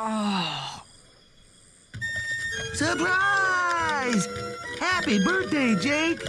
Oh. Surprise! Happy birthday, Jake!